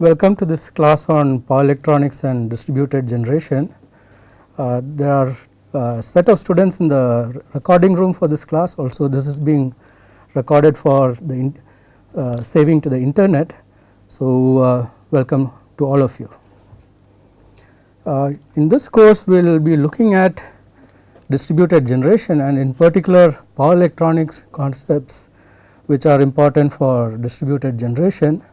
Welcome to this class on power electronics and distributed generation. Uh, there are a uh, set of students in the recording room for this class also this is being recorded for the in, uh, saving to the internet. So, uh, welcome to all of you. Uh, in this course we will be looking at distributed generation and in particular power electronics concepts which are important for distributed generation.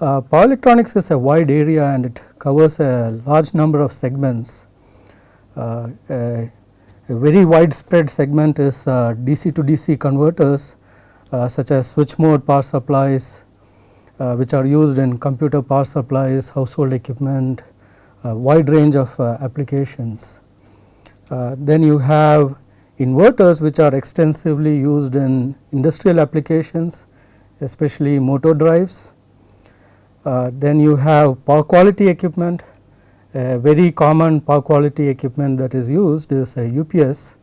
Uh, power electronics is a wide area and it covers a large number of segments. Uh, a, a, very widespread segment is uh, DC to DC converters uh, such as switch mode power supplies uh, which are used in computer power supplies, household equipment, wide range of uh, applications. then you have inverters which are extensively used in industrial applications especially motor drives then you have power quality equipment, a very common power quality equipment that is used is a UPS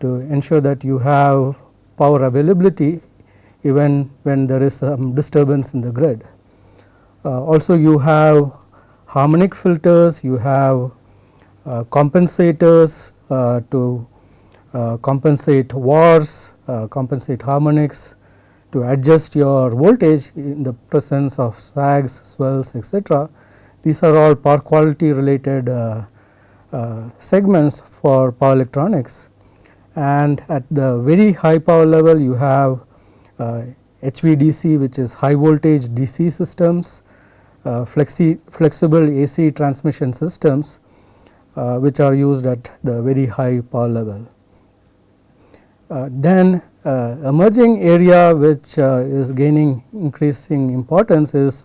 to ensure that you have power availability even when there is some disturbance in the grid. Uh, also you have harmonic filters, you have uh, compensators uh, to uh, compensate VARs, compensate harmonics, to adjust your voltage in the presence of sags, swells etc. These are all power quality related uh, uh, segments for power electronics and at the very high power level you have uh, HVDC which is high voltage DC systems, uh, flexi flexible AC transmission systems uh, which are used at the very high power level. Uh, then uh, emerging area which uh, is gaining increasing importance is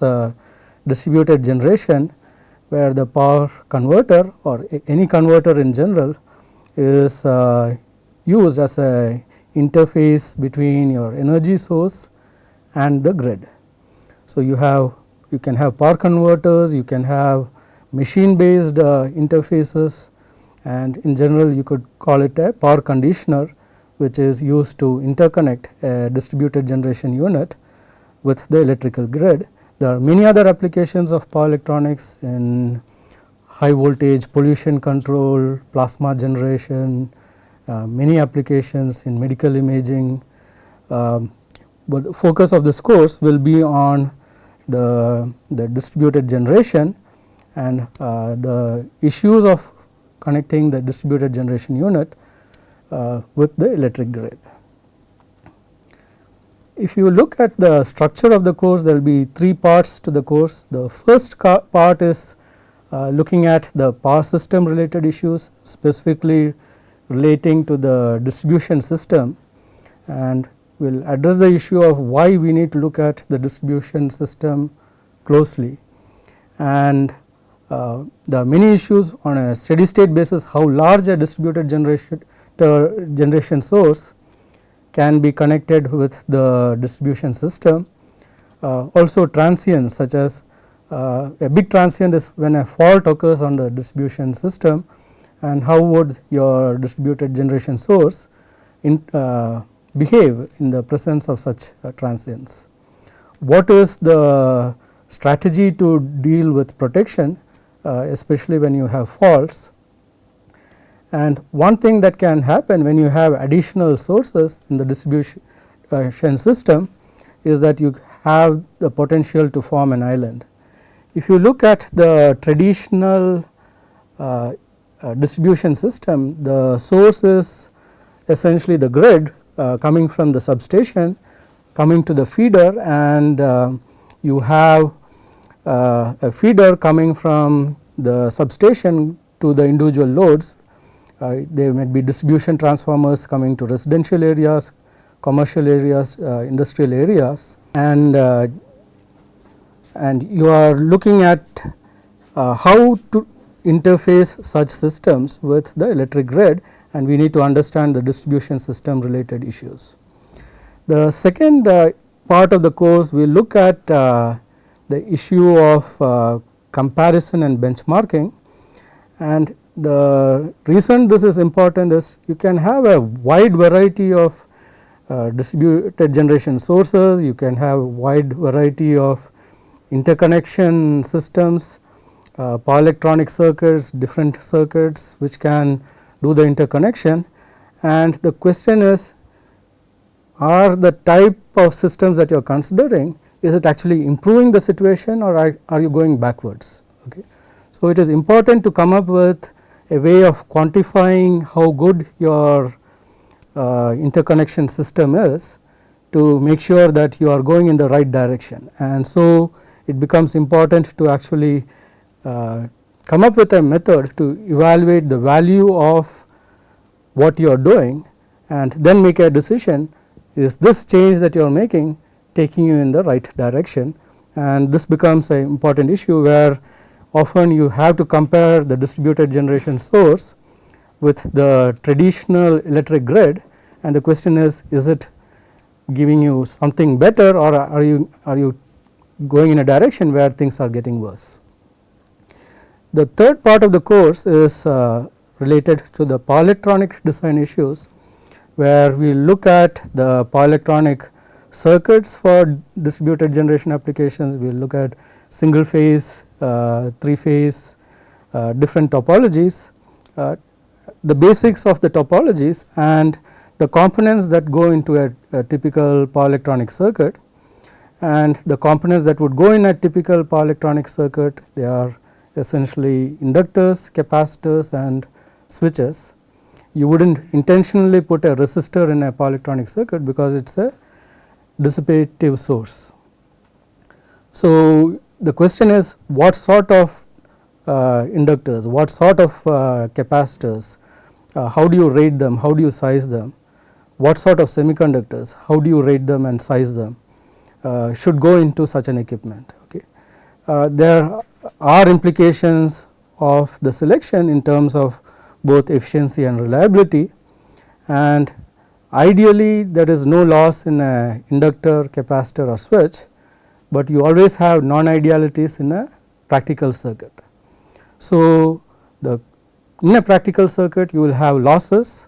distributed generation where the power converter or any converter in general is used as a interface between your energy source and the grid. So, you have you can have power converters, you can have machine based uh, interfaces and in general you could call it a power conditioner which is used to interconnect a distributed generation unit with the electrical grid. There are many other applications of power electronics in high voltage pollution control, plasma generation, uh, many applications in medical imaging. Um, but the focus of this course will be on the, the distributed generation and uh, the issues of connecting the distributed generation unit uh, with the electric grid. If you look at the structure of the course there will be three parts to the course. The first part is uh, looking at the power system related issues specifically relating to the distribution system and we will address the issue of why we need to look at the distribution system closely and uh, there are many issues on a steady state basis how large a distributed generation generation source can be connected with the distribution system. Uh, also transients such as uh, a big transient is when a fault occurs on the distribution system and how would your distributed generation source in, uh, behave in the presence of such uh, transients. What is the strategy to deal with protection uh, especially when you have faults and one thing that can happen when you have additional sources in the distribution system is that you have the potential to form an island. If you look at the traditional uh, uh, distribution system, the source is essentially the grid uh, coming from the substation coming to the feeder and uh, you have uh, a feeder coming from the substation to the individual loads uh, there may be distribution transformers coming to residential areas, commercial areas, uh, industrial areas. And uh, and you are looking at how to interface such systems with the electric grid. And we need to understand the distribution system related issues. The second uh, part of the course we look at uh, the issue of uh, comparison and benchmarking. And the reason this is important is you can have a wide variety of uh, distributed generation sources, you can have wide variety of interconnection systems, uh, power electronic circuits, different circuits which can do the interconnection and the question is are the type of systems that you are considering is it actually improving the situation or are, are you going backwards. Okay. So, it is important to come up with a way of quantifying how good your uh, interconnection system is to make sure that you are going in the right direction. And so, it becomes important to actually uh, come up with a method to evaluate the value of what you are doing and then make a decision is this change that you are making taking you in the right direction and this becomes an important issue where often you have to compare the distributed generation source with the traditional electric grid and the question is is it giving you something better or are you are you going in a direction where things are getting worse. The third part of the course is uh, related to the power electronic design issues where we look at the power electronic circuits for distributed generation applications, we look at single phase, uh, three phase, uh, different topologies, uh, the basics of the topologies and the components that go into a, a, typical power electronic circuit and the components that would go in a typical power electronic circuit they are essentially inductors, capacitors and switches. You would not intentionally put a resistor in a power electronic circuit because it is a dissipative source. So, the question is what sort of uh, inductors, what sort of uh, capacitors, uh, how do you rate them, how do you size them, what sort of semiconductors, how do you rate them and size them? Uh, should go into such an equipment. Okay. Uh, there are implications of the selection in terms of both efficiency and reliability. And Ideally there is no loss in a inductor, capacitor or switch, but you always have non-idealities in a practical circuit. So, the in a practical circuit you will have losses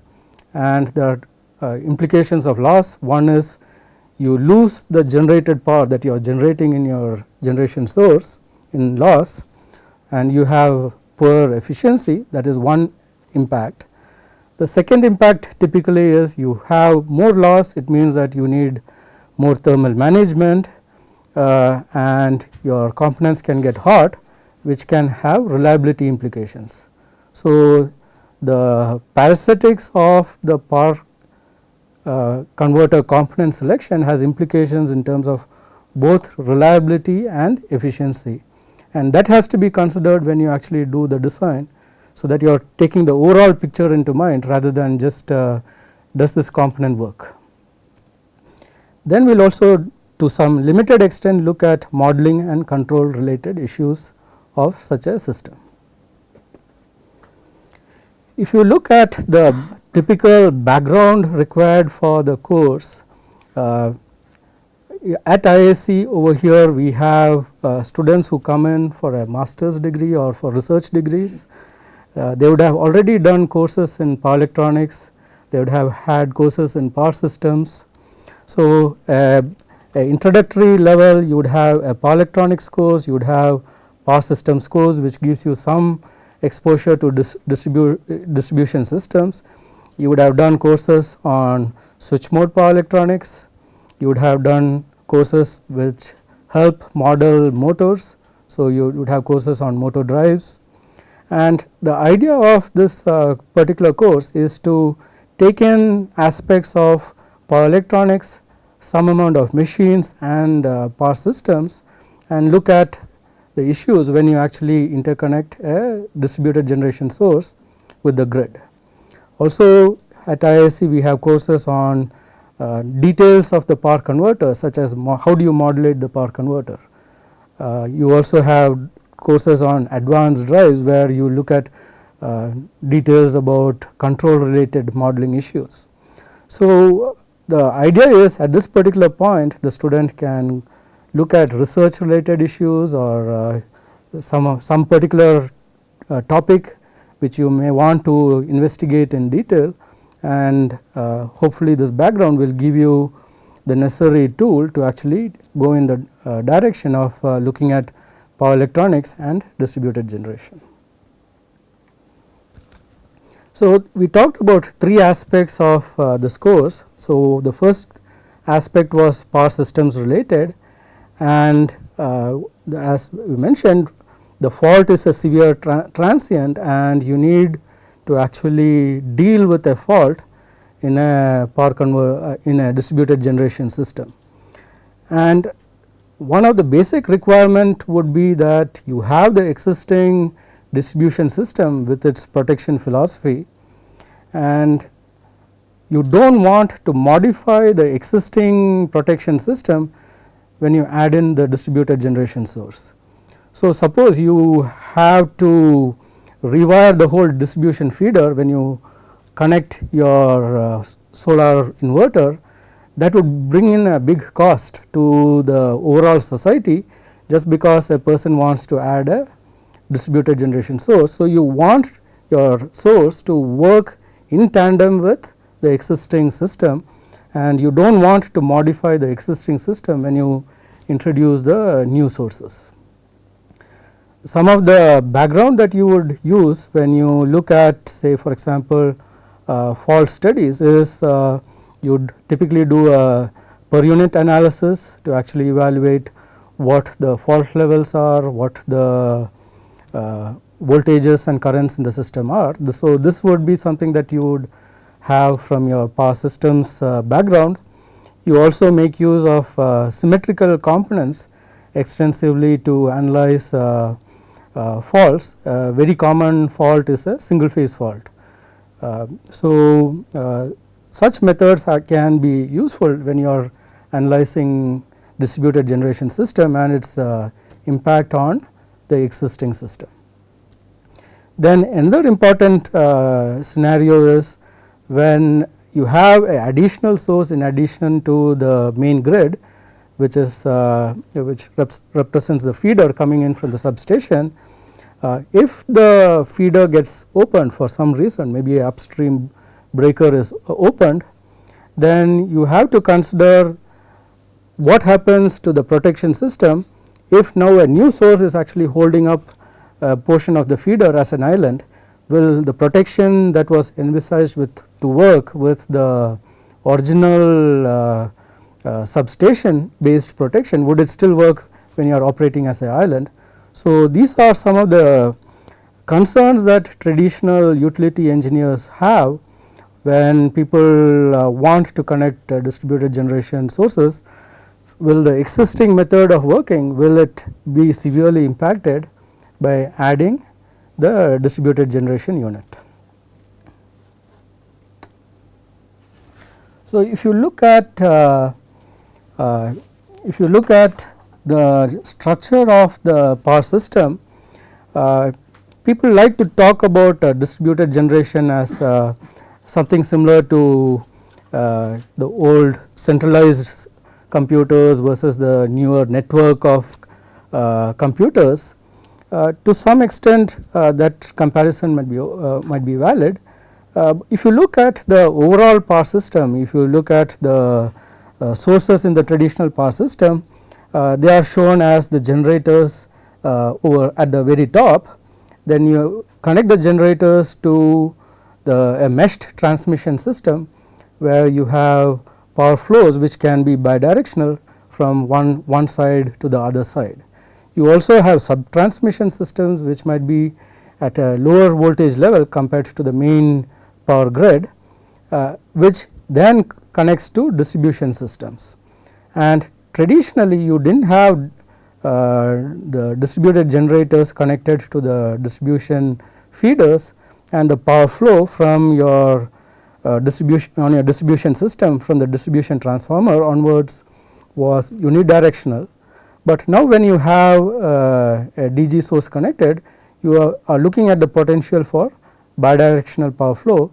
and are uh, implications of loss. One is you lose the generated power that you are generating in your generation source in loss and you have poor efficiency that is one impact. The second impact typically is you have more loss it means that you need more thermal management uh, and your components can get hot which can have reliability implications. So, the parasitics of the power uh, converter component selection has implications in terms of both reliability and efficiency and that has to be considered when you actually do the design so that you are taking the overall picture into mind rather than just uh, does this component work. Then we will also to some limited extent look at modeling and control related issues of such a system. If you look at the typical background required for the course uh, at IISc over here we have uh, students who come in for a master's degree or for research degrees uh, they would have already done courses in power electronics, they would have had courses in power systems. So, uh, introductory level you would have a power electronics course, you would have power systems course which gives you some exposure to dis distribu distribution systems. You would have done courses on switch mode power electronics, you would have done courses which help model motors. So, you would have courses on motor drives, and the idea of this uh, particular course is to take in aspects of power electronics, some amount of machines and uh, power systems and look at the issues when you actually interconnect a distributed generation source with the grid. Also at IISc we have courses on uh, details of the power converter such as how do you modulate the power converter. Uh, you also have courses on advanced drives where you look at uh, details about control related modeling issues. So, the idea is at this particular point the student can look at research related issues or uh, some some particular uh, topic which you may want to investigate in detail and uh, hopefully this background will give you the necessary tool to actually go in the uh, direction of uh, looking at power electronics and distributed generation. So, we talked about three aspects of uh, this course. So, the first aspect was power systems related and uh, as we mentioned the fault is a severe tra transient and you need to actually deal with a fault in a power uh, in a distributed generation system. And one of the basic requirement would be that you have the existing distribution system with its protection philosophy and you do not want to modify the existing protection system when you add in the distributed generation source. So, suppose you have to rewire the whole distribution feeder when you connect your uh, solar inverter that would bring in a big cost to the overall society just because a person wants to add a distributed generation source. So, you want your source to work in tandem with the existing system and you do not want to modify the existing system when you introduce the new sources. Some of the background that you would use when you look at say for example, uh, fault studies is uh, you would typically do a per unit analysis to actually evaluate what the fault levels are, what the uh, voltages and currents in the system are. So, this would be something that you would have from your power systems uh, background. You also make use of uh, symmetrical components extensively to analyze uh, uh, faults. very common fault is a single phase fault. Uh, so, uh, such methods are, can be useful when you are analyzing distributed generation system and its impact on the existing system. Then another important uh, scenario is when you have a additional source in addition to the main grid which is uh, which rep represents the feeder coming in from the substation. Uh, if the feeder gets opened for some reason maybe a upstream breaker is opened then you have to consider what happens to the protection system if now a new source is actually holding up portion of the feeder as an island will the protection that was envisaged with to work with the original uh, uh, substation based protection would it still work when you are operating as an island. So, these are some of the concerns that traditional utility engineers have when people uh, want to connect uh, distributed generation sources will the existing method of working will it be severely impacted by adding the distributed generation unit. So, if you look at uh, uh, if you look at the structure of the power system, uh, people like to talk about uh, distributed generation as uh, something similar to uh, the old centralized computers versus the newer network of computers Uh, to some extent uh, that comparison might be uh, might be valid. Uh, if you look at the overall power system, if you look at the uh, sources in the traditional power system, they are shown as the generators over at the very top. Then you connect the generators to the a meshed transmission system where you have power flows which can be bidirectional from one, one side to the other side. You also have sub transmission systems which might be at a lower voltage level compared to the main power grid uh, which then connects to distribution systems. And traditionally you did not have uh, the distributed generators connected to the distribution feeders and the power flow from your uh, distribution on your distribution system from the distribution transformer onwards was unidirectional but now when you have uh, a DG source connected you are, are, looking at the potential for bidirectional power flow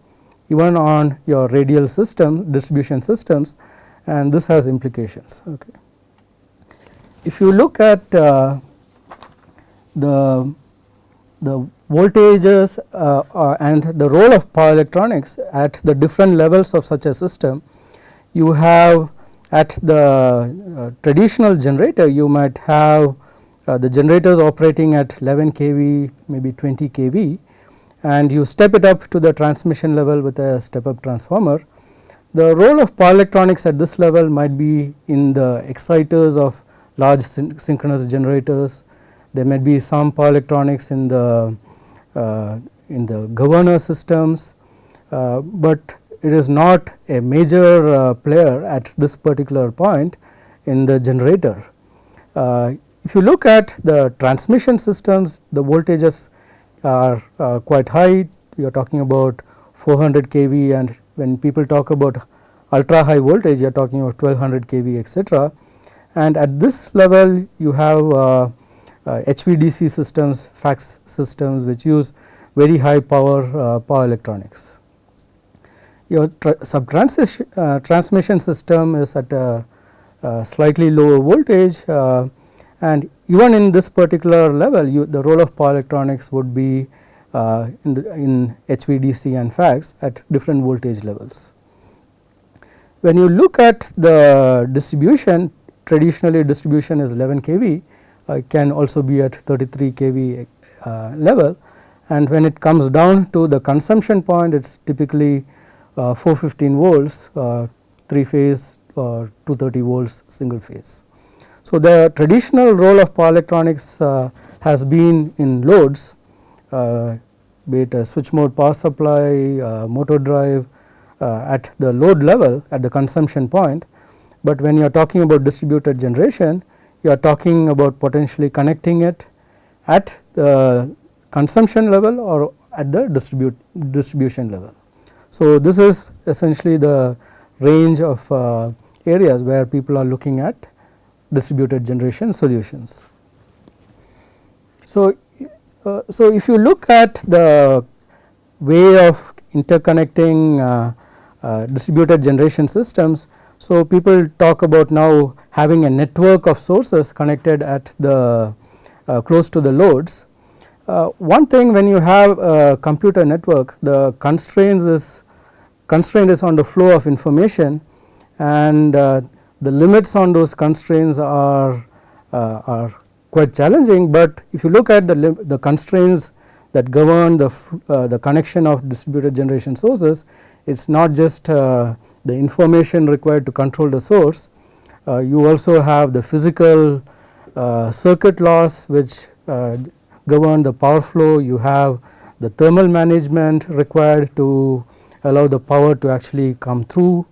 even on your radial system distribution systems and this has implications. Okay. If you look at uh, the, the voltages uh, uh, and the role of power electronics at the different levels of such a system, you have at the uh, traditional generator you might have uh, the generators operating at 11 kV maybe 20 kV and you step it up to the transmission level with a step up transformer. The role of power electronics at this level might be in the exciters of large syn synchronous generators. There may be some power electronics in the uh, in the governor systems, uh, but it is not a major uh, player at this particular point in the generator. Uh, if you look at the transmission systems, the voltages are uh, quite high. You are talking about 400 kV, and when people talk about ultra high voltage, you are talking about 1200 kV, etc. And at this level, you have uh, HVDC systems, FACTS systems, which use very high power power electronics your sub uh, transmission system is at a, a slightly lower voltage uh, and even in this particular level you, the role of power electronics would be uh, in, the, in HVDC and FACTS at different voltage levels. When you look at the distribution traditionally distribution is 11 kV uh, can also be at 33 kV uh, level and when it comes down to the consumption point it is typically Uh, 415 volts uh, 3 phase uh, or 230 volts single phase. So, the traditional role of power electronics uh, has been in loads uh, be it a switch mode power supply, motor drive at the load level at the consumption point, but when you are talking about distributed generation you are talking about potentially connecting it at the consumption level or at the distribute distribution level. So, this is essentially the range of uh, areas where people are looking at distributed generation solutions. So, uh, so if you look at the way of interconnecting uh, uh, distributed generation systems, so people talk about now having a network of sources connected at the uh, close to the loads uh, one thing when you have a computer network the constraints is constraint is on the flow of information and uh, the limits on those constraints are uh, are quite challenging, but if you look at the the constraints that govern the uh, the connection of distributed generation sources it is not just uh, the information required to control the source. Uh, you also have the physical uh, circuit loss which govern the power flow, you have the thermal management required to allow the power to actually come through.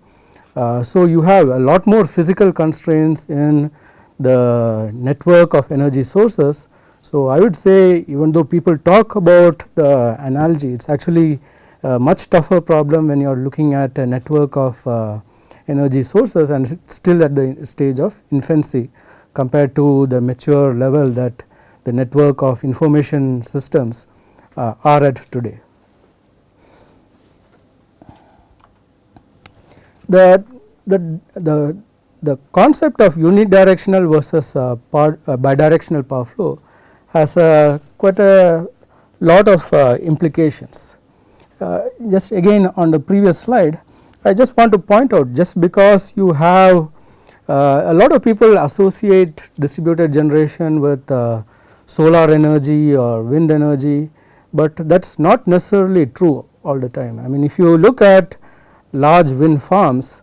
Uh, so, you have a lot more physical constraints in the network of energy sources. So, I would say even though people talk about the analogy it is actually a much tougher problem when you are looking at a network of uh, energy sources and still at the stage of infancy compared to the mature level that the network of information systems uh, are at today. The, the, the, the concept of unidirectional versus uh, power, uh, bidirectional power flow has uh, quite a lot of uh, implications. Uh, just again on the previous slide I just want to point out just because you have a lot of people associate distributed generation with solar energy or wind energy, but that is not necessarily true all the time. I mean if you look at large wind farms,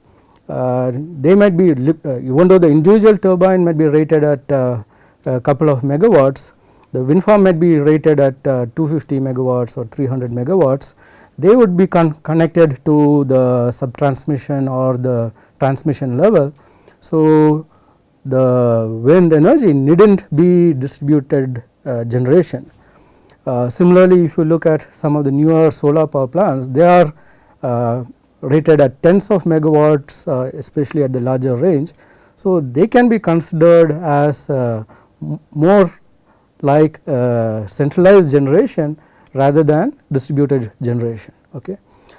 uh, they might be uh, even though the individual turbine might be rated at uh, a couple of megawatts, the wind farm might be rated at uh, 250 megawatts or 300 megawatts, they would be con connected to the subtransmission or the transmission level. So, the wind energy need not be distributed uh, generation. Uh, similarly, if you look at some of the newer solar power plants, they are rated at tens of megawatts uh, especially at the larger range. So, they can be considered as uh, more like centralized generation rather than distributed generation. Okay.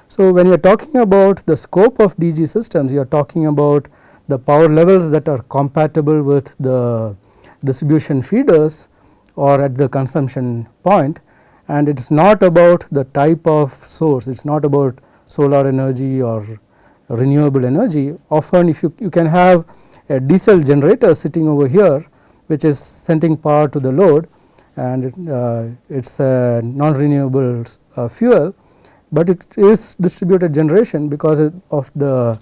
So, when you are talking about the scope of DG systems, you are talking about the power levels that are compatible with the distribution feeders or at the consumption point and it is not about the type of source, it is not about solar energy or renewable energy. Often if you, you can have a diesel generator sitting over here which is sending power to the load and it, uh, a non-renewable uh, fuel, but it is distributed generation because of the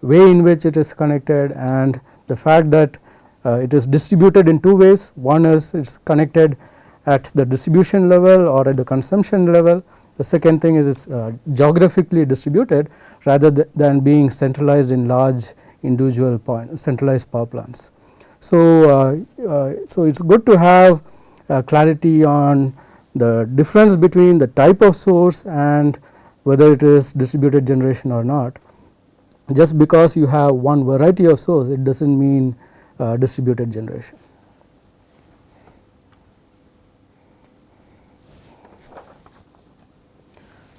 way in which it is connected and the fact that uh, it is distributed in two ways. One is it is connected at the distribution level or at the consumption level. The second thing is it is uh, geographically distributed rather th than being centralized in large individual point centralized power plants. So, uh, uh, so it is good to have uh, clarity on the difference between the type of source and whether it is distributed generation or not. Just because you have one variety of source it does not mean uh, distributed generation.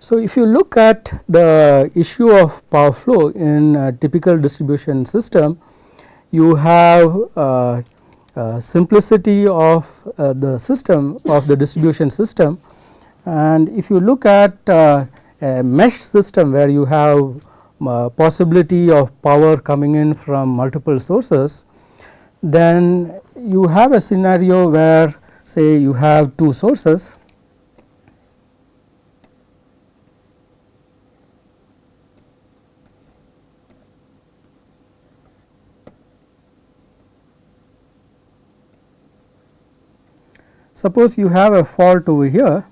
So, if you look at the issue of power flow in a typical distribution system, you have uh, uh, simplicity of uh, the system of the distribution system. And if you look at uh, a mesh system where you have uh, possibility of power coming in from multiple sources, then you have a scenario where say you have two sources Suppose you have a fault over here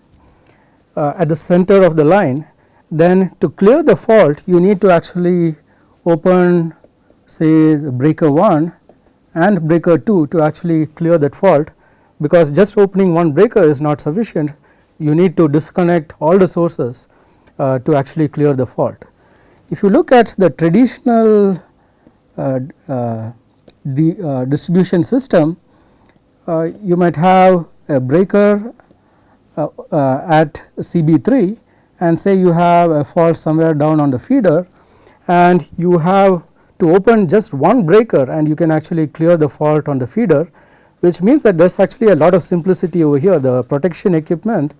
uh, at the center of the line then to clear the fault you need to actually open say breaker 1 and breaker 2 to actually clear that fault because just opening one breaker is not sufficient you need to disconnect all the sources uh, to actually clear the fault. If you look at the traditional uh, uh, uh distribution system uh, you might have a breaker uh, uh, at CB3 and say you have a fault somewhere down on the feeder and you have to open just one breaker and you can actually clear the fault on the feeder which means that there is actually a lot of simplicity over here. The protection equipment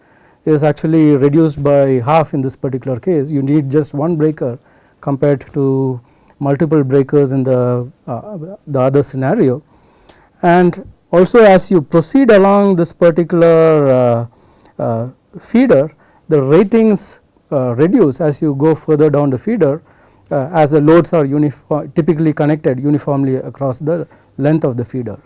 is actually reduced by half in this particular case. You need just one breaker compared to multiple breakers in the uh, the other scenario. And also as you proceed along this particular uh, uh, feeder the ratings uh, reduce as you go further down the feeder as the loads are uniform typically connected uniformly across the length of the feeder.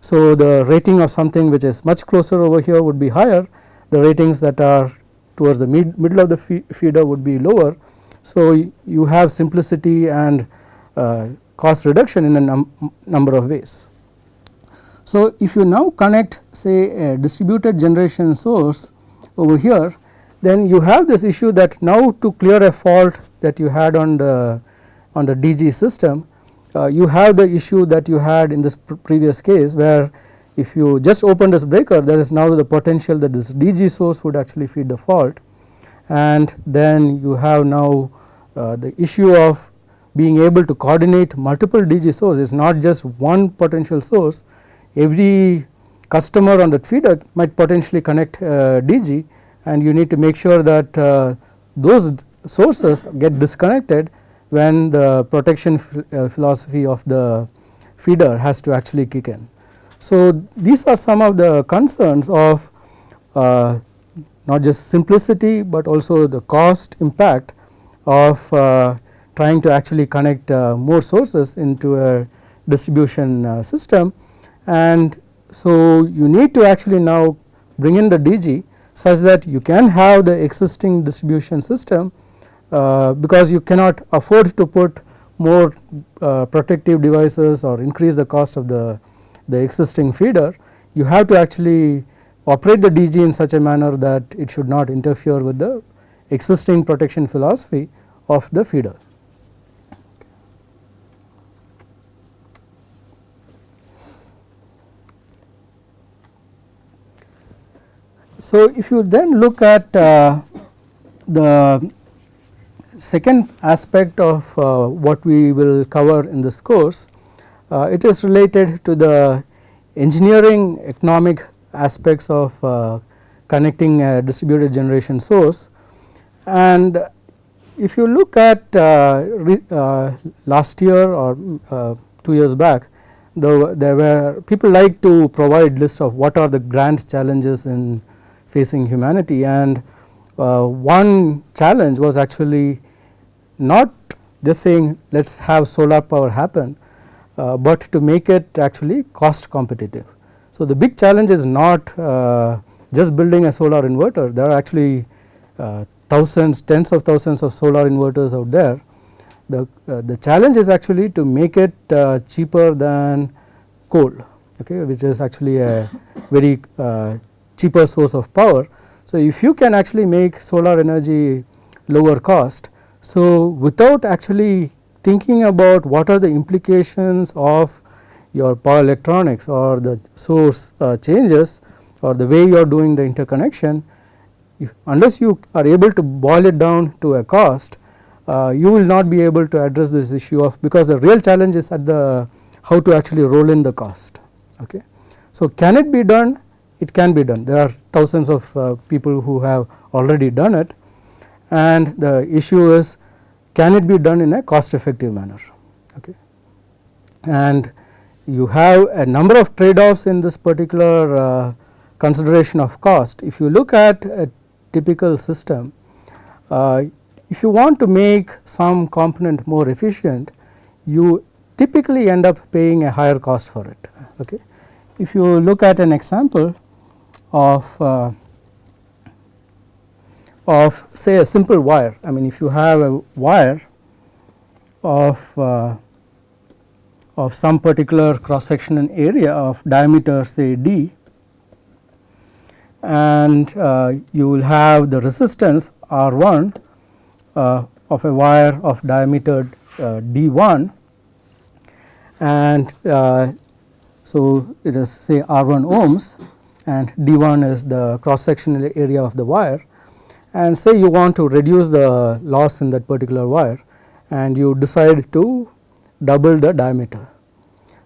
So, the rating of something which is much closer over here would be higher the ratings that are towards the mid middle of the feeder would be lower. So, you have simplicity and uh, cost reduction in a num number of ways. So, if you now connect say a distributed generation source over here then you have this issue that now to clear a fault that you had on the on the DG system uh, you have the issue that you had in this pr previous case where if you just open this breaker there is now the potential that this DG source would actually feed the fault. And then you have now uh, the issue of being able to coordinate multiple DG sources not just one potential source every customer on that feeder might potentially connect uh, DG and you need to make sure that uh, those sources get disconnected when the protection uh, philosophy of the feeder has to actually kick in. So, these are some of the concerns of uh, not just simplicity, but also the cost impact of uh, trying to actually connect uh, more sources into a distribution system and so you need to actually now bring in the DG such that you can have the existing distribution system uh, because you cannot afford to put more uh, protective devices or increase the cost of the, the existing feeder. You have to actually operate the DG in such a manner that it should not interfere with the existing protection philosophy of the feeder. So, if you then look at uh, the second aspect of uh, what we will cover in this course, uh, it is related to the engineering economic aspects of uh, connecting a distributed generation source. And if you look at uh, re, uh, last year or uh, 2 years back the, there were people like to provide lists of what are the grand challenges in facing humanity and uh, one challenge was actually not just saying let us have solar power happen, uh, but to make it actually cost competitive. So, the big challenge is not uh, just building a solar inverter there are actually uh, thousands tens of thousands of solar inverters out there. The, uh, the challenge is actually to make it uh, cheaper than coal okay, which is actually a very cheaper source of power. So, if you can actually make solar energy lower cost, so without actually thinking about what are the implications of your power electronics or the source uh, changes or the way you are doing the interconnection, if unless you are able to boil it down to a cost, uh, you will not be able to address this issue of because the real challenge is at the how to actually roll in the cost. Okay. So, can it be done? It can be done. There are thousands of uh, people who have already done it and the issue is can it be done in a cost effective manner. Okay. And you have a number of trade offs in this particular uh, consideration of cost. If you look at a typical system, uh, if you want to make some component more efficient, you typically end up paying a higher cost for it. Okay. If you look at an example of uh, of say a simple wire, I mean if you have a wire of uh, of some particular cross sectional area of diameter say d and uh, you will have the resistance R 1 uh, of a wire of diameter uh, d 1 and uh, so it is say R 1 ohms and d 1 is the cross sectional area of the wire and say you want to reduce the loss in that particular wire and you decide to double the diameter.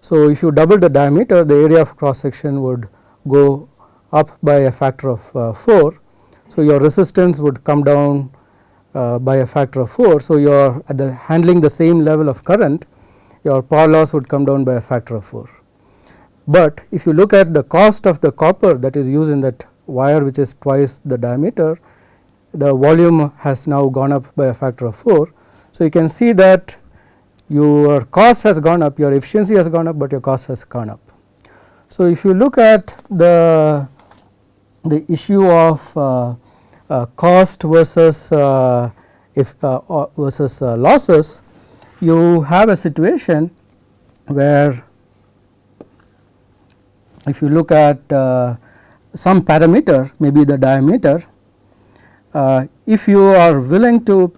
So, if you double the diameter the area of cross section would go up by a factor of uh, 4. So, your resistance would come down uh, by a factor of 4. So, you are at the handling the same level of current your power loss would come down by a factor of 4. But if you look at the cost of the copper that is used in that wire which is twice the diameter, the volume has now gone up by a factor of 4. So, you can see that your cost has gone up, your efficiency has gone up, but your cost has gone up. So, if you look at the the issue of uh, uh, cost versus uh, if uh, uh, versus uh, losses, you have a situation where if you look at uh, some parameter maybe the diameter uh, if you are willing to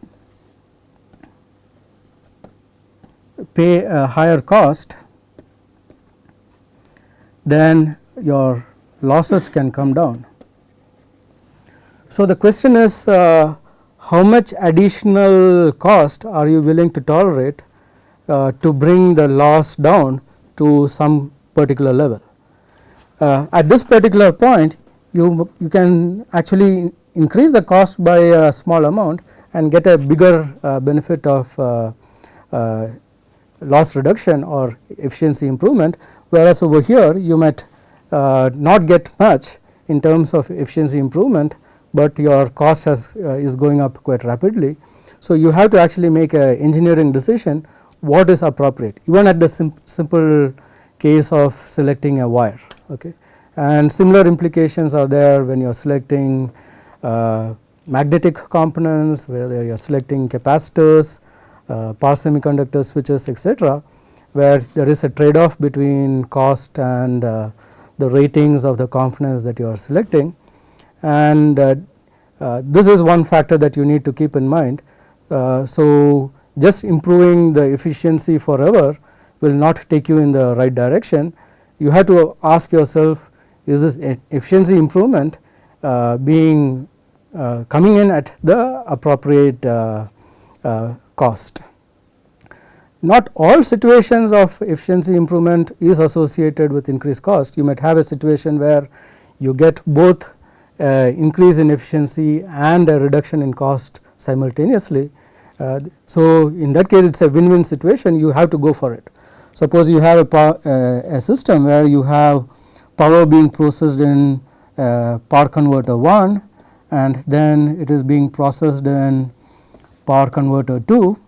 pay a higher cost then your losses can come down. So, the question is uh, how much additional cost are you willing to tolerate uh, to bring the loss down to some particular level. Uh, at this particular point you, you can actually increase the cost by a small amount and get a bigger uh, benefit of uh, uh, loss reduction or efficiency improvement whereas over here you might uh, not get much in terms of efficiency improvement but your cost has uh, is going up quite rapidly. So, you have to actually make a engineering decision what is appropriate even at the sim simple case of selecting a wire okay and similar implications are there when you are selecting uh, magnetic components where you are selecting capacitors uh, power semiconductor switches etc where there is a trade off between cost and uh, the ratings of the components that you are selecting and uh, uh, this is one factor that you need to keep in mind. Uh, so, just improving the efficiency forever will not take you in the right direction. You have to ask yourself is this efficiency improvement uh, being uh, coming in at the appropriate uh, cost. Not all situations of efficiency improvement is associated with increased cost. You might have a situation where you get both uh, increase in efficiency and a reduction in cost simultaneously Uh, so, in that case it is a win win situation you have to go for it. Suppose you have a, uh, a system where you have power being processed in uh, power converter 1 and then it is being processed in power converter 2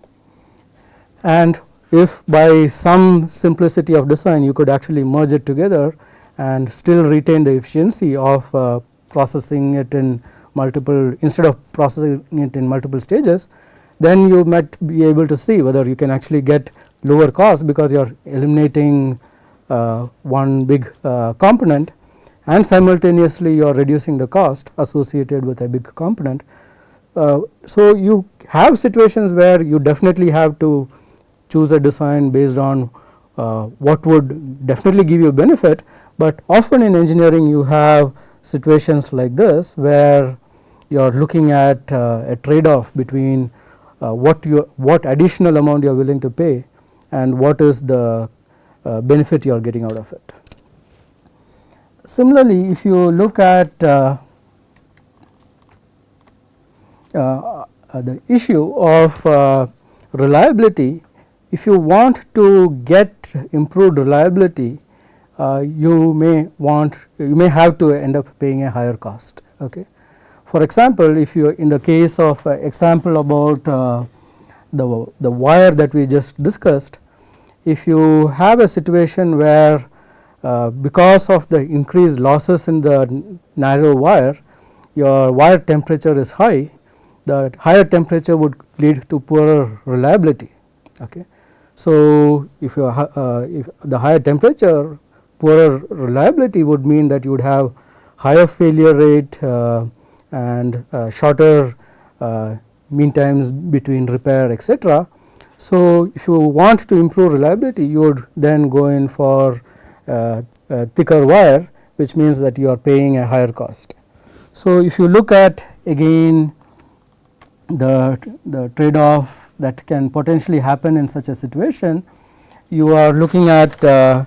and if by some simplicity of design you could actually merge it together and still retain the efficiency of uh, processing it in multiple instead of processing it in multiple stages then you might be able to see whether you can actually get lower cost because you are eliminating uh, one big uh, component and simultaneously you are reducing the cost associated with a big component. Uh, so, you have situations where you definitely have to choose a design based on uh, what would definitely give you benefit, but often in engineering you have situations like this where you are looking at uh, a trade off between uh, what you what additional amount you are willing to pay and what is the uh, benefit you are getting out of it. Similarly, if you look at uh, uh, the issue of uh, reliability, if you want to get improved reliability, uh, you may want you may have to end up paying a higher cost. Okay. For example, if you in the case of uh, example about uh, the, the wire that we just discussed, if you have a situation where uh, because of the increased losses in the narrow wire, your wire temperature is high, the higher temperature would lead to poorer reliability. Okay. So, if, you, uh, if the higher temperature poorer reliability would mean that you would have higher failure rate uh, and uh, shorter uh, mean times between repair etc. So, if you want to improve reliability you would then go in for thicker wire which means that you are paying a higher cost. So, if you look at again the, the trade off that can potentially happen in such a situation, you are looking at uh,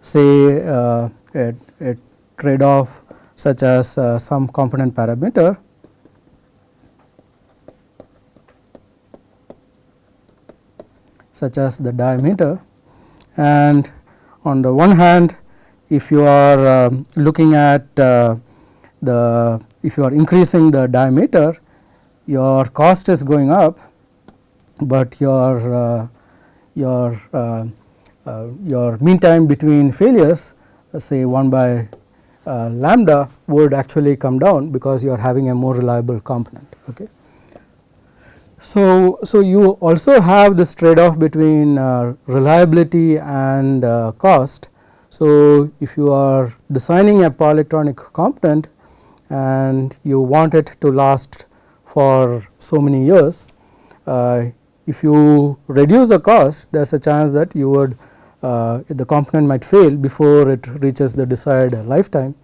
say uh, a, a trade off such as uh, some component parameter such as the diameter and on the one hand if you are uh, looking at uh, the if you are increasing the diameter your cost is going up, but your uh, your uh, uh, your mean time between failures say 1 by uh, lambda would actually come down because you are having a more reliable component. Okay. So, so you also have this trade off between uh, reliability and uh, cost. So, if you are designing a power electronic component and you want it to last for so many years, uh, if you reduce the cost there is a chance that you would uh, the component might fail before it reaches the desired lifetime.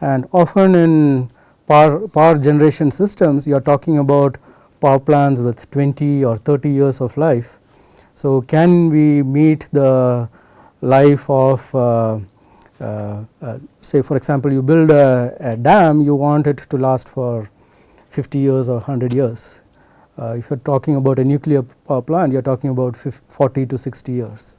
And often in power, power generation systems you are talking about power plants with 20 or 30 years of life. So, can we meet the life of uh, uh, uh, say for example, you build a, a, dam you want it to last for 50 years or 100 years. Uh, if you are talking about a nuclear power plant you are talking about 50, 40 to 60 years.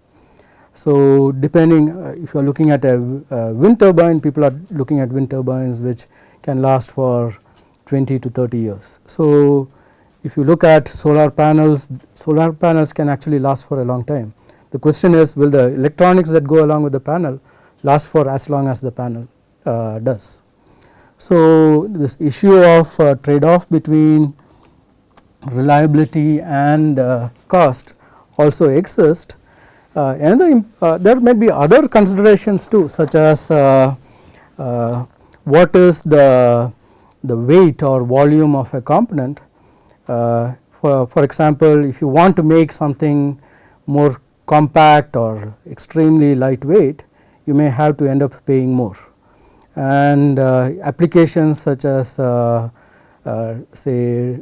So, depending uh, if you are looking at a uh, wind turbine people are looking at wind turbines which can last for 20 to 30 years. So, if you look at solar panels solar panels can actually last for a long time. The question is will the electronics that go along with the panel last for as long as the panel uh, does. So, this issue of uh, trade off between reliability and uh, cost also exists uh, another uh, there may be other considerations too such as uh, what is the the weight or volume of a component. For, for example, if you want to make something more compact or extremely lightweight, you may have to end up paying more. And uh, applications such as uh, uh, say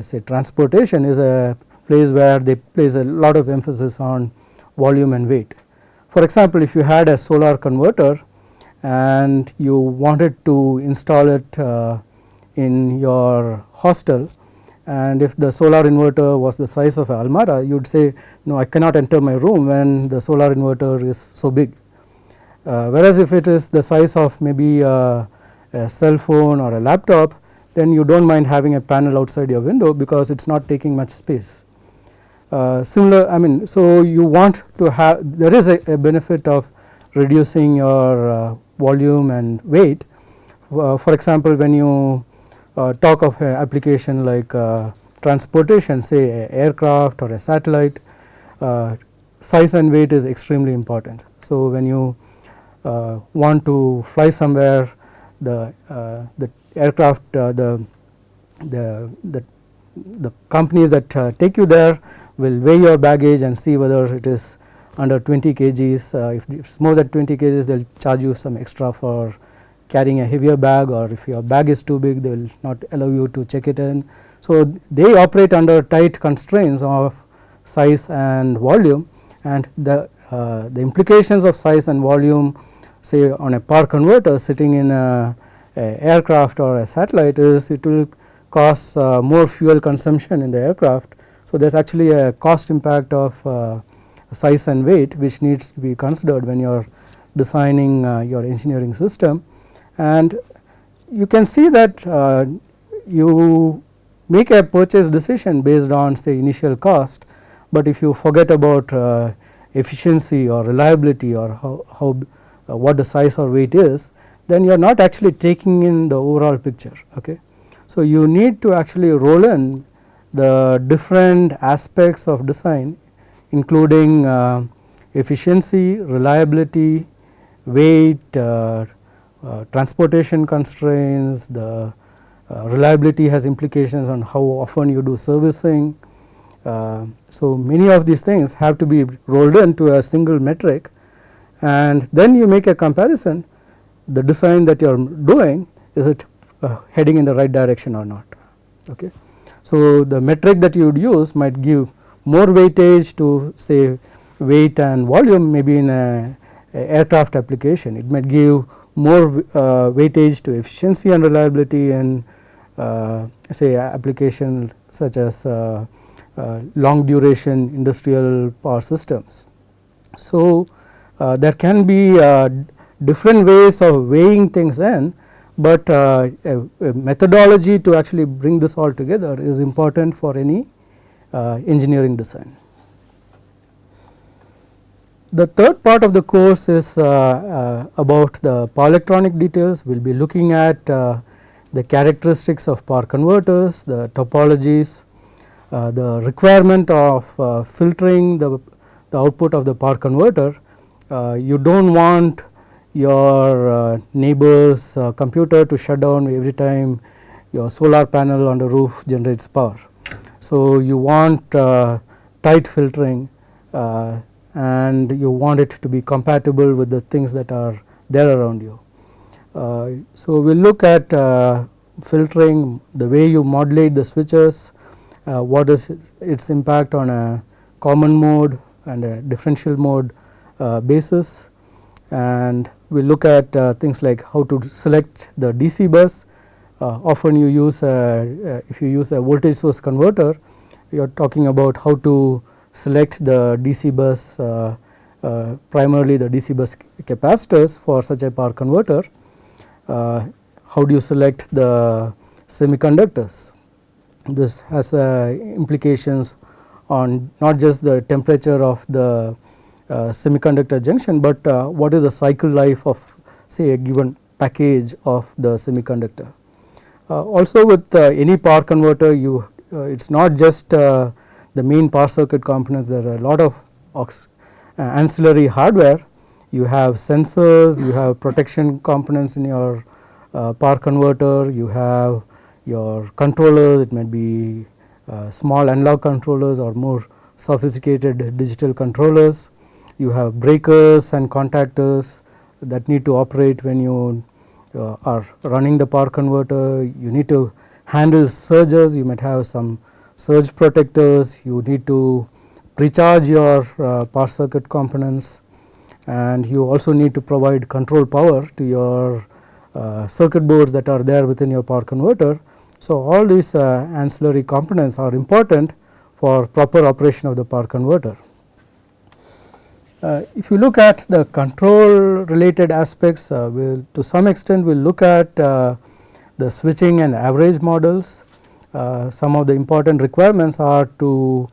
say transportation is a place where they place a lot of emphasis on volume and weight. For example, if you had a solar converter and you wanted to install it uh, in your hostel and if the solar inverter was the size of Almara you would say no I cannot enter my room when the solar inverter is so big. Uh, whereas if it is the size of maybe a, a cell phone or a laptop then you do not mind having a panel outside your window because it is not taking much space. Uh, similar I mean so you want to have there is a, a benefit of reducing your uh, volume and weight. Uh, for example, when you uh, talk of an application like uh, transportation say aircraft or a satellite uh, size and weight is extremely important. So, when you want to fly somewhere the the aircraft the the the the companies that uh, take you there will weigh your baggage and see whether it is under 20 kgs. Uh, if it is more than 20 kgs they will charge you some extra for carrying a heavier bag or if your bag is too big they will not allow you to check it in. So, they operate under tight constraints of size and volume and the, uh, the implications of size and volume say on a power converter sitting in a, a aircraft or a satellite is it will cause uh, more fuel consumption in the aircraft. So, there is actually a cost impact of uh, size and weight which needs to be considered when you are designing uh, your engineering system and you can see that uh, you make a purchase decision based on say initial cost, but if you forget about uh, efficiency or reliability or how, how uh, what the size or weight is then you are not actually taking in the overall picture. Okay. So, you need to actually roll in the different aspects of design including uh, efficiency, reliability, weight, uh, transportation constraints, the uh, reliability has implications on how often you do servicing. Uh, so, many of these things have to be rolled into a single metric and then you make a comparison the design that you are doing is it uh, heading in the right direction or not. Okay. So, the metric that you would use might give more weightage to say weight and volume maybe in a, a aircraft application. It might give more uh, weightage to efficiency and reliability in uh, say application such as uh, uh long duration industrial power systems. So, uh, there can be uh, different ways of weighing things in, but a, a methodology to actually bring this all together is important for any engineering design. The third part of the course is uh, uh, about the power electronic details. We will be looking at uh, the characteristics of power converters, the topologies, uh, the requirement of uh, filtering the, the output of the power converter. Uh, you do not want your neighbor's computer to shut down every time your solar panel on the roof generates power. So, you want tight filtering and you want it to be compatible with the things that are there around you. Uh, so, we will look at uh, filtering the way you modulate the switches, uh, what is its impact on a common mode and a differential mode uh, basis and we look at uh, things like how to select the DC bus. Uh, often you use a, if you use a voltage source converter you are talking about how to select the DC bus uh, uh, primarily the DC bus capacitors for such a power converter. Uh, how do you select the semiconductors? This has implications on not just the temperature of the semiconductor junction, but what is the cycle life of say a given package of the semiconductor. Uh, also with uh, any power converter you uh, it is not just main power circuit components there is a lot of uh, ancillary hardware. You have sensors you have protection components in your uh, power converter you have your controllers it might be uh, small analog controllers or more sophisticated digital controllers. You have breakers and contactors that need to operate when you uh, are running the power converter. You need to handle surges. You might have some surge protectors, you need to precharge your uh, power circuit components and you also need to provide control power to your uh, circuit boards that are there within your power converter. So, all these uh, ancillary components are important for proper operation of the power converter. Uh, if you look at the control related aspects, uh, we'll to some extent we will look at uh, the switching and average models. Uh, some of the important requirements are to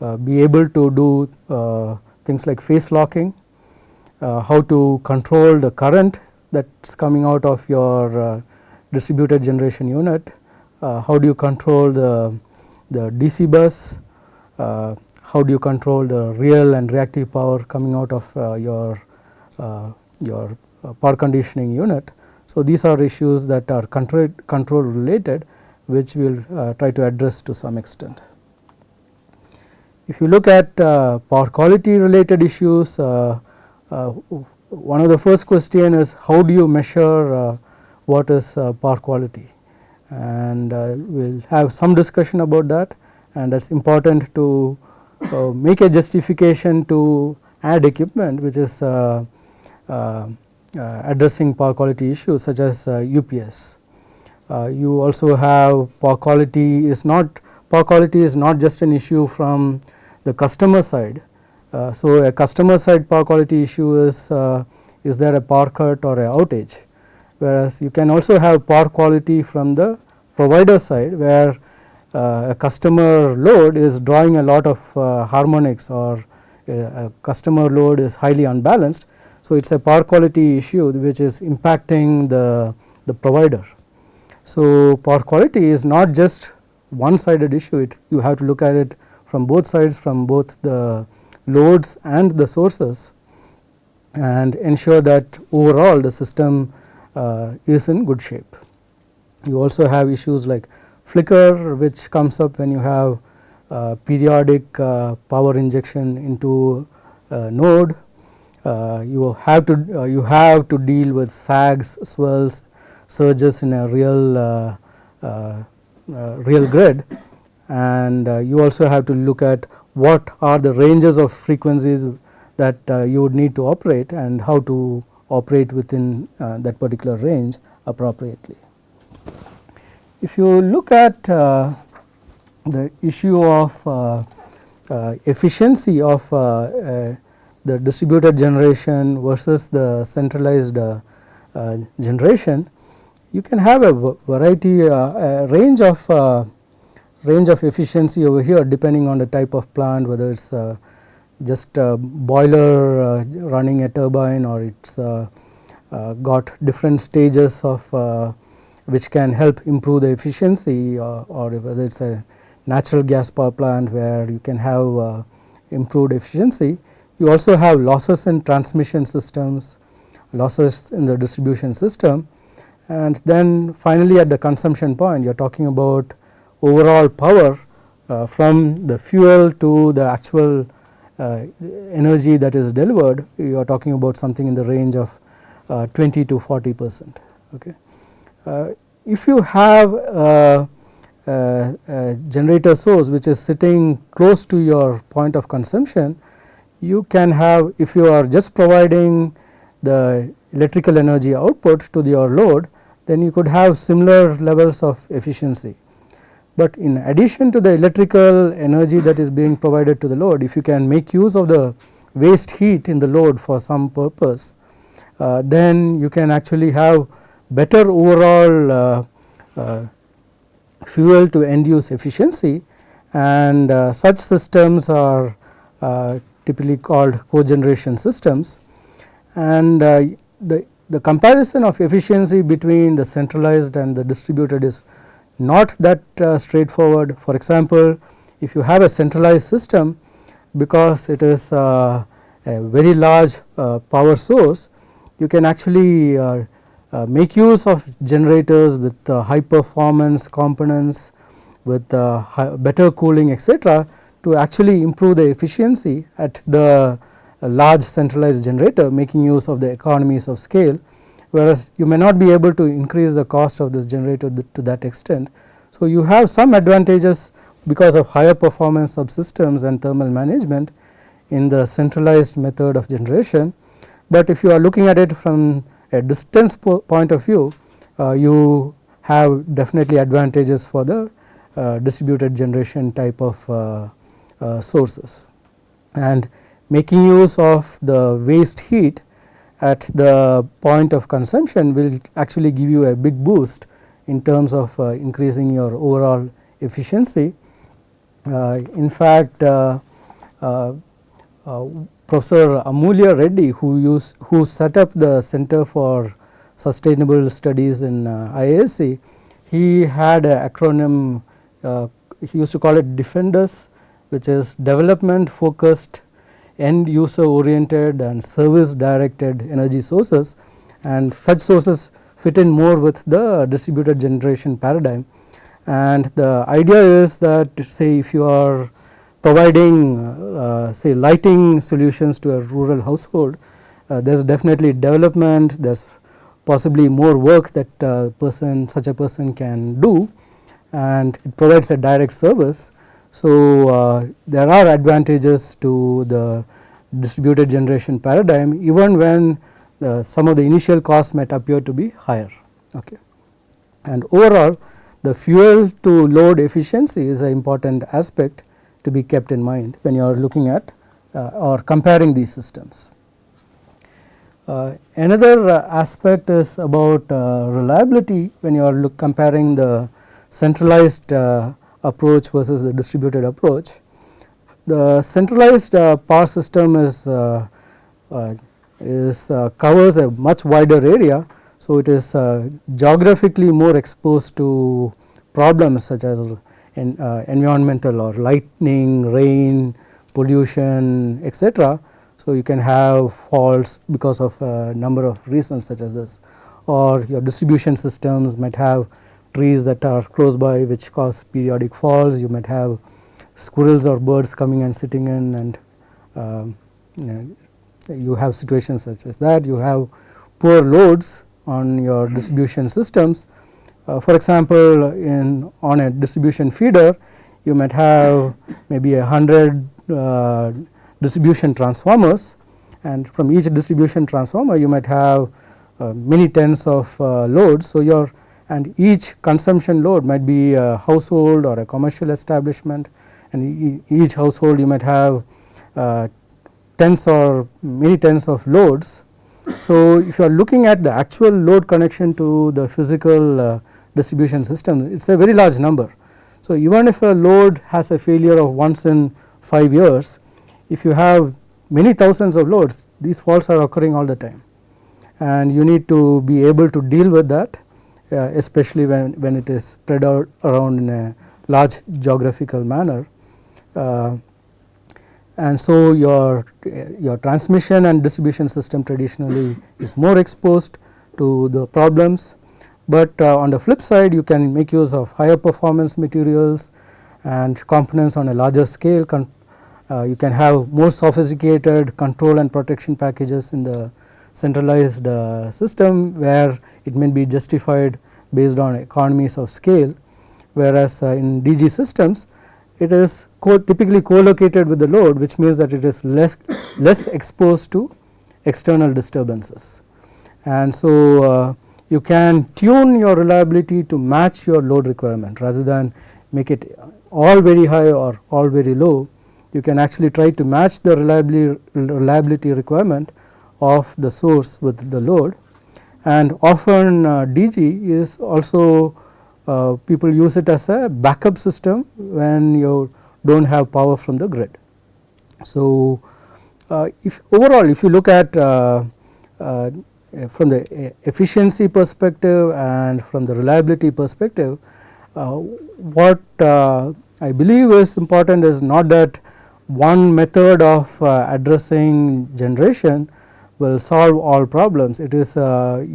uh, be able to do uh, things like phase locking, how to control the current that is coming out of your distributed generation unit, how do you control the, the DC bus, how do you control the real and reactive power coming out of uh, your uh, your power conditioning unit. So, these are issues that are control, control related which we will uh, try to address to some extent. If you look at uh, power quality related issues, uh, one of the first question is how do you measure what is power quality and we will have some discussion about that and that is important to uh, make a justification to add equipment which is uh, uh, addressing power quality issues such as UPS. You also have power quality is not power quality is not just an issue from the customer side. so, a customer side power quality issue is is there a power cut or a outage whereas you can also have power quality from the provider side where uh, a customer load is drawing a lot of uh, harmonics or a, a, customer load is highly unbalanced. So, it is a power quality issue which is impacting the, the provider. So, power quality is not just one sided issue it you have to look at it from both sides from both the loads and the sources and ensure that overall the system uh, is in good shape. You also have issues like flicker which comes up when you have uh, periodic uh, power injection into a node. Uh, you have to uh, you have to deal with sags, swells, surges in a real uh, uh, real grid and you also have to look at what are the ranges of frequencies that you would need to operate and how to operate within that particular range appropriately. If you look at uh, the issue of uh, uh, efficiency of the distributed generation versus the centralized generation, you can have a variety a range of range of efficiency over here depending on the type of plant whether it is uh, just a boiler uh, running a turbine or it is uh, got different stages of which can help improve the efficiency uh, or whether it is a natural gas power plant where you can have uh, improved efficiency. You also have losses in transmission systems, losses in the distribution system and then finally at the consumption point you are talking about overall power uh, from the fuel to the actual uh, energy that is delivered you are talking about something in the range of uh, 20 to 40 percent. Okay. Uh, if you have a, a, a, generator source which is sitting close to your point of consumption, you can have if you are just providing the electrical energy output to your load, then you could have similar levels of efficiency. But in addition to the electrical energy that is being provided to the load, if you can make use of the waste heat in the load for some purpose, uh, then you can actually have better overall uh, uh, fuel to end use efficiency and uh, such systems are typically called cogeneration systems and the, the comparison of efficiency between the centralized and the distributed is not that uh, straightforward. For example, if you have a centralized system because it is uh, a very large uh, power source, you can actually uh, make use of generators with uh, high performance components with uh, better cooling etc., to actually improve the efficiency at the large centralized generator making use of the economies of scale whereas you may not be able to increase the cost of this generator to that extent. So, you have some advantages because of higher performance subsystems and thermal management in the centralized method of generation, but if you are looking at it from a distance po point of view uh, you have definitely advantages for the uh, distributed generation type of uh, uh, sources. And making use of the waste heat at the point of consumption will actually give you a big boost in terms of uh, increasing your overall efficiency. Uh, in fact, uh, Professor Amulya Reddy who use who set up the Center for Sustainable Studies in IISc, he had an acronym uh, he used to call it DEFENDUS which is development focused end user oriented and service directed energy sources and such sources fit in more with the distributed generation paradigm. And the idea is that say if you are providing uh, say lighting solutions to a rural household, uh, there is definitely development, there is possibly more work that uh, person such a person can do and it provides a direct service. So, uh, there are advantages to the distributed generation paradigm even when uh, some of the initial costs might appear to be higher. Okay. And overall the fuel to load efficiency is an important aspect to be kept in mind when you are looking at uh, or comparing these systems. Uh, another uh, aspect is about uh, reliability when you are comparing the centralized approach versus the distributed approach. The centralized uh, power system is, uh, uh is uh, covers a much wider area. So, it is uh, geographically more exposed to problems such as in, environmental or lightning, rain, pollution etc. So, you can have faults because of a number of reasons such as this or your distribution systems might have trees that are close by which cause periodic falls. You might have squirrels or birds coming and sitting in and you, know, you have situations such as that. You have poor loads on your distribution systems. Uh, for example, in on a distribution feeder you might have maybe a hundred uh, distribution transformers and from each distribution transformer you might have uh, many tens of uh, loads. So, your and each consumption load might be a household or a commercial establishment and each household you might have uh, tens or many tens of loads. So, if you are looking at the actual load connection to the physical uh, distribution system it is a very large number. So, even if a load has a failure of once in 5 years if you have many thousands of loads these faults are occurring all the time and you need to be able to deal with that especially when, when it is spread out around in a large geographical manner. Uh, and so your, your transmission and distribution system traditionally is more exposed to the problems, but uh, on the flip side you can make use of higher performance materials and components on a larger scale. Uh, you can have more sophisticated control and protection packages in the centralized uh, system where it may be justified based on economies of scale whereas uh, in DG systems it is co typically co-located with the load which means that it is less less exposed to external disturbances. And so, uh, you can tune your reliability to match your load requirement rather than make it all very high or all very low you can actually try to match the reliability, reliability requirement of the source with the load and often uh, DG is also uh, people use it as a backup system when you do not have power from the grid. So, uh, if overall if you look at uh, uh, from the efficiency perspective and from the reliability perspective uh, what I believe is important is not that one method of addressing generation will solve all problems. It is uh,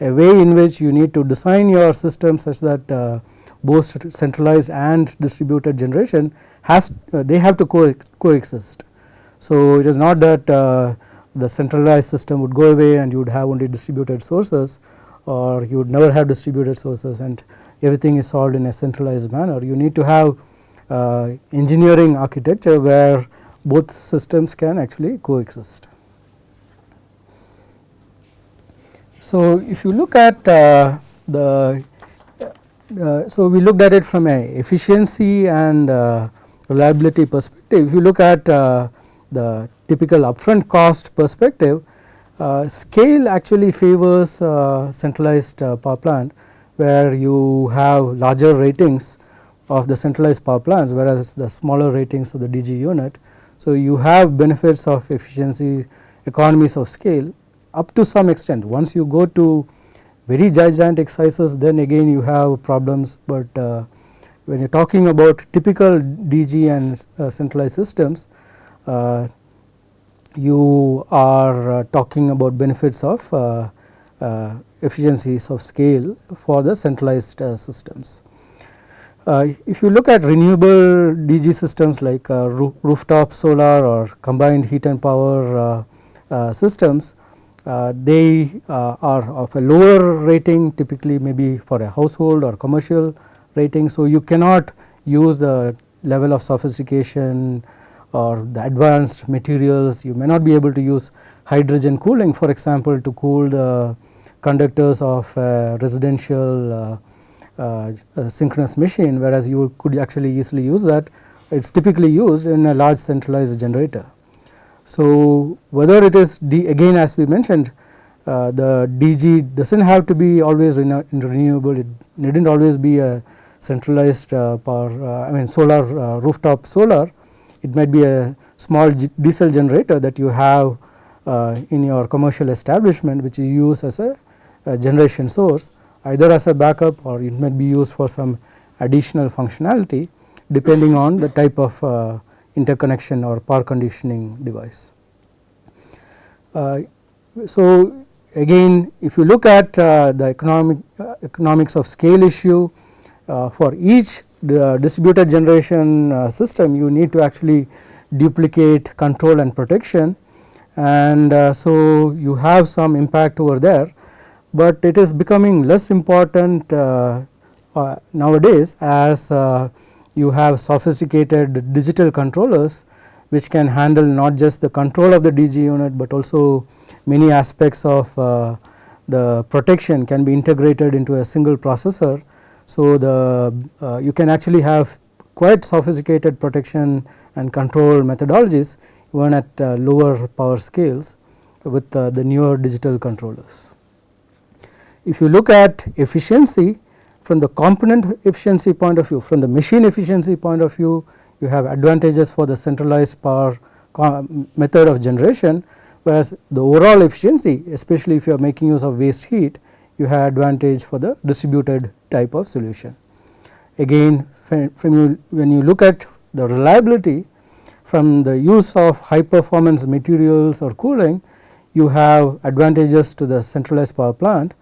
a way in which you need to design your system such that uh, both centralized and distributed generation has uh, they have to co coexist. So, it is not that uh, the centralized system would go away and you would have only distributed sources or you would never have distributed sources and everything is solved in a centralized manner. You need to have uh, engineering architecture where both systems can actually coexist. So, if you look at uh, the uh, so we looked at it from a efficiency and uh, reliability perspective. If you look at uh, the typical upfront cost perspective, uh, scale actually favors uh, centralized power plant where you have larger ratings of the centralized power plants whereas the smaller ratings of the DG unit. So, you have benefits of efficiency economies of scale up to some extent once you go to very gigantic sizes then again you have problems, but uh, when you are talking about typical DG and uh, centralized systems uh, you are uh, talking about benefits of uh, uh, efficiencies of scale for the centralized systems. if you look at renewable DG systems like roof, rooftop solar or combined heat and power systems, uh, they uh, are of a lower rating typically maybe for a household or commercial rating. So, you cannot use the level of sophistication or the advanced materials you may not be able to use hydrogen cooling for example to cool the conductors of a residential uh, uh, synchronous machine whereas you could actually easily use that it is typically used in a large centralized generator. So, whether it is D again as we mentioned uh, the DG does not have to be always renewable. It need not always be a centralized uh, power uh, I mean solar uh, rooftop solar. It might be a small diesel generator that you have uh, in your commercial establishment which you use as a, a generation source either as a backup or it might be used for some additional functionality depending on the type of uh, interconnection or power conditioning device. Uh, so, again if you look at uh, the economic uh, economics of scale issue uh, for each distributed generation uh, system you need to actually duplicate control and protection and uh, so you have some impact over there, but it is becoming less important nowadays as you have sophisticated digital controllers which can handle not just the control of the DG unit, but also many aspects of uh, the protection can be integrated into a single processor. So, the uh, you can actually have quite sophisticated protection and control methodologies even at uh, lower power scales with uh, the newer digital controllers. If you look at efficiency, from the component efficiency point of view, from the machine efficiency point of view, you have advantages for the centralized power method of generation, whereas the overall efficiency especially if you are making use of waste heat, you have advantage for the distributed type of solution. Again from you when you look at the reliability from the use of high performance materials or cooling, you have advantages to the centralized power plant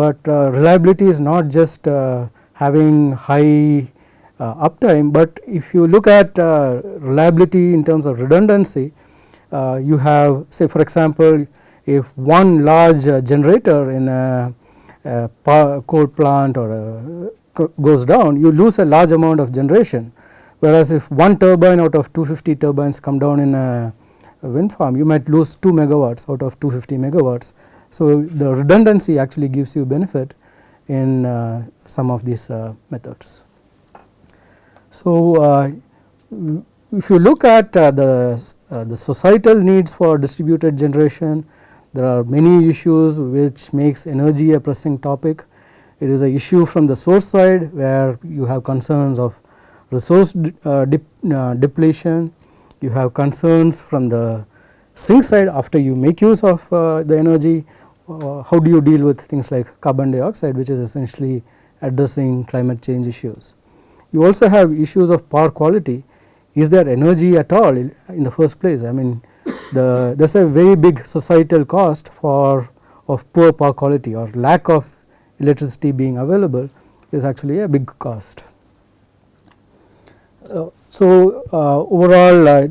but uh, reliability is not just uh, having high uh, uptime, but if you look at reliability in terms of redundancy, you have say for example, if one large generator in a, a coal plant or goes down, you lose a large amount of generation. Whereas, if one turbine out of 250 turbines come down in a, a wind farm, you might lose 2 megawatts out of 250 megawatts. So, the redundancy actually gives you benefit in uh, some of these uh, methods. So, uh, if you look at uh, the, uh, the societal needs for distributed generation, there are many issues which makes energy a pressing topic. It is a issue from the source side where you have concerns of resource uh, depletion, you have concerns from the sink side after you make use of the energy uh, how do you deal with things like carbon dioxide which is essentially addressing climate change issues. You also have issues of power quality is there energy at all in the first place I mean the there is a very big societal cost for of poor power quality or lack of electricity being available is actually a big cost. Uh, so, uh, overall uh,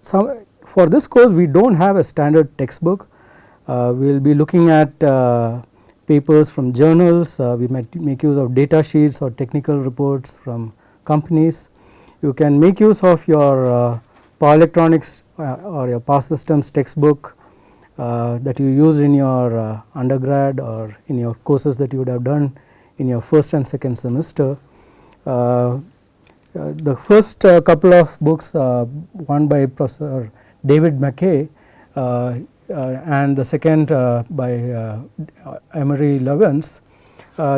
some for this course we do not have a standard textbook we will be looking at uh, papers from journals, uh, we might make use of data sheets or technical reports from companies. You can make use of your power electronics or your power systems textbook uh, that you use in your uh, undergrad or in your courses that you would have done in your first and second semester. Uh, uh, the first uh, couple of books one by Professor David MacKay Uh, and the second uh, by uh, Amory Lovins,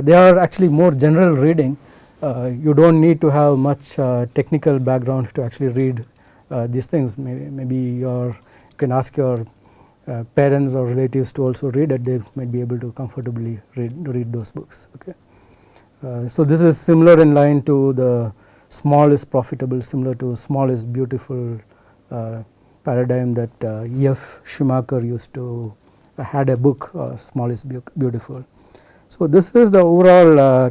they are actually more general reading. you do not need to have much technical background to actually read these things. Maybe, maybe your you can ask your uh, parents or relatives to also read it, they might be able to comfortably read, read those books. Okay. Uh, so, this is similar in line to the small is profitable similar to small is beautiful uh, paradigm that uh, E.F. Schumacher used to uh, had a book uh, small is beautiful. So, this is the overall uh,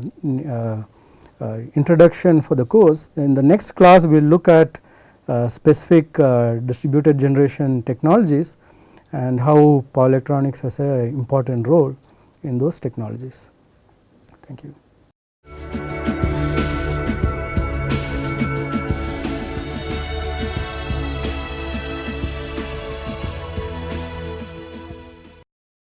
uh, introduction for the course. In the next class we will look at specific distributed generation technologies and how power electronics has a important role in those technologies. Thank you.